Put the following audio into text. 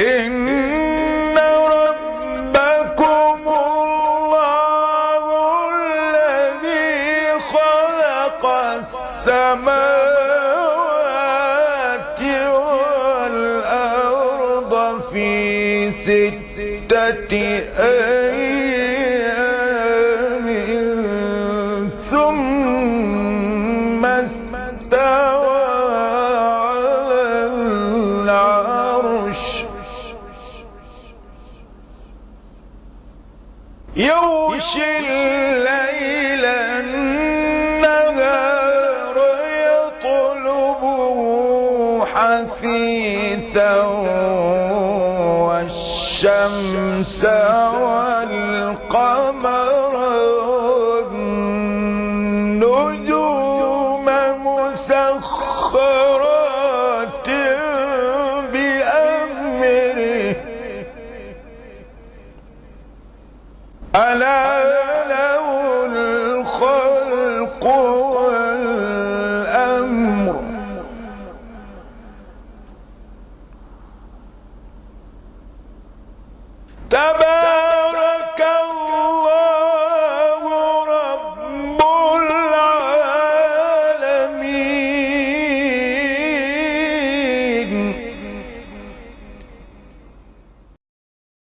إن ربكم الله الذي خلق السماوات والأرض في ستة أيام ثم يغشي الليل النهار يطلبه حثيثا والشمس والقمر والنجوم مسخرات ألا له الخلق والأمر. تبارك